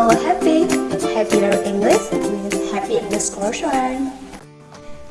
Hello Happy, Happy Learn English with Happy English Course One.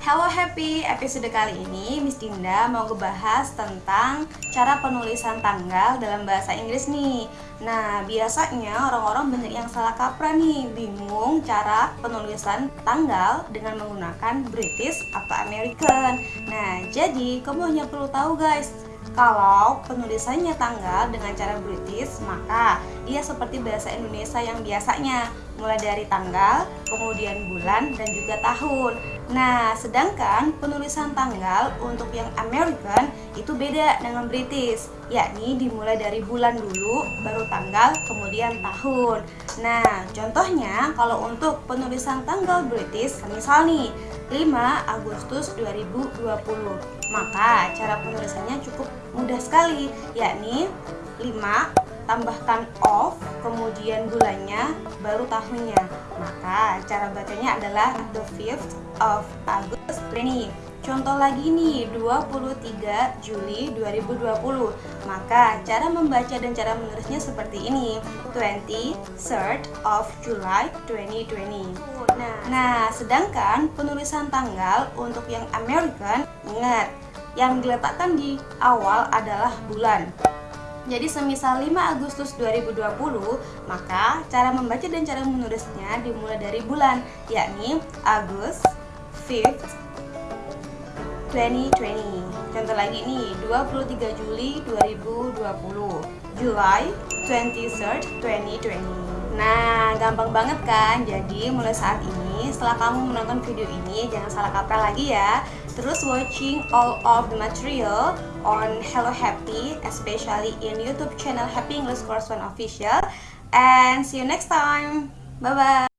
Hello Happy, episode kali ini Miss Dinda mau ngebahas tentang cara penulisan tanggal dalam bahasa Inggris nih. Nah, biasanya orang-orang banyak yang salah kaprah nih. Bingung cara penulisan tanggal dengan menggunakan British atau American. Nah, jadi kamu hanya perlu tahu guys kalau penulisannya tanggal dengan cara British, maka ia seperti bahasa Indonesia yang biasanya, mulai dari tanggal, kemudian bulan, dan juga tahun. Nah, sedangkan penulisan tanggal untuk yang American itu beda dengan British, yakni dimulai dari bulan dulu, baru tanggal, kemudian tahun. Nah, contohnya kalau untuk penulisan tanggal British, misal nih, 5 Agustus 2020 maka cara penulisannya cukup mudah sekali yakni 5 tambahkan of kemudian bulannya baru tahunnya maka cara bacanya adalah the 5th of August 20 Contoh lagi nih, 23 Juli 2020 Maka cara membaca dan cara menulisnya seperti ini. 23rd of July 2020 Nah, nah sedangkan penulisan tanggal untuk yang American Ingat, yang diletakkan di awal adalah bulan jadi semisal 5 Agustus 2020, maka cara membaca dan cara menulisnya dimulai dari bulan, yakni Agustus 5th 2020 Contoh lagi nih 23 Juli 2020 July 23rd 2020 Nah gampang banget kan? Jadi mulai saat ini setelah kamu menonton video ini Jangan salah kaprah lagi ya Terus watching all of the material on Hello Happy Especially in YouTube channel Happy English Course One Official. And see you next time. Bye bye